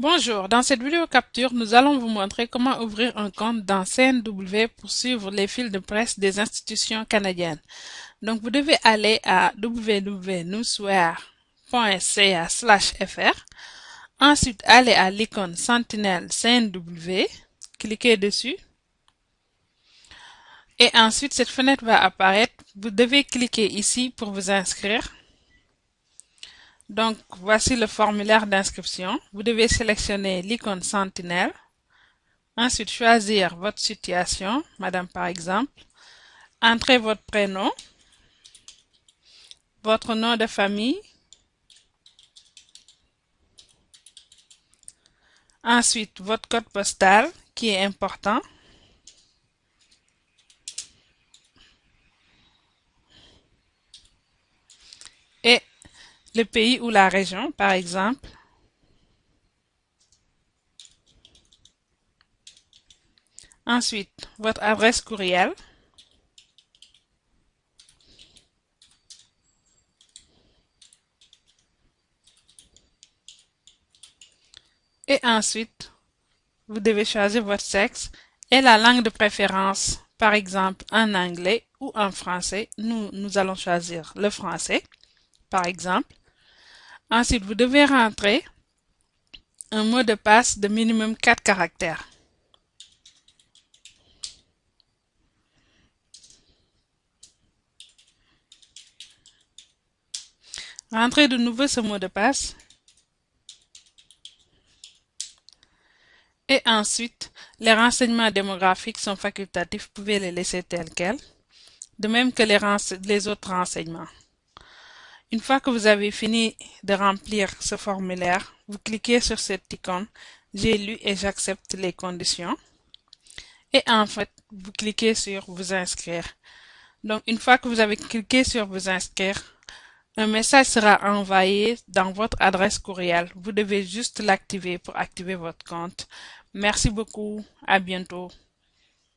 Bonjour, dans cette vidéo capture, nous allons vous montrer comment ouvrir un compte dans CNW pour suivre les fils de presse des institutions canadiennes. Donc, vous devez aller à www.newsware.ca/fr. Ensuite, allez à l'icône Sentinelle CNW, cliquez dessus. Et ensuite, cette fenêtre va apparaître. Vous devez cliquer ici pour vous inscrire. Donc, voici le formulaire d'inscription. Vous devez sélectionner l'icône Sentinelle. Ensuite, choisir votre situation, Madame par exemple. Entrez votre prénom, votre nom de famille. Ensuite, votre code postal qui est important. Et le pays ou la région, par exemple. Ensuite, votre adresse courriel. Et ensuite, vous devez choisir votre sexe et la langue de préférence, par exemple en anglais ou en français. Nous, nous allons choisir le français, par exemple. Ensuite, vous devez rentrer un mot de passe de minimum 4 caractères. Rentrez de nouveau ce mot de passe. Et ensuite, les renseignements démographiques sont facultatifs, vous pouvez les laisser tels quels, de même que les, les autres renseignements. Une fois que vous avez fini de remplir ce formulaire, vous cliquez sur cette icône « J'ai lu et j'accepte les conditions » et en fait, vous cliquez sur « Vous inscrire ». Donc, une fois que vous avez cliqué sur « Vous inscrire », un message sera envoyé dans votre adresse courriel. Vous devez juste l'activer pour activer votre compte. Merci beaucoup. À bientôt.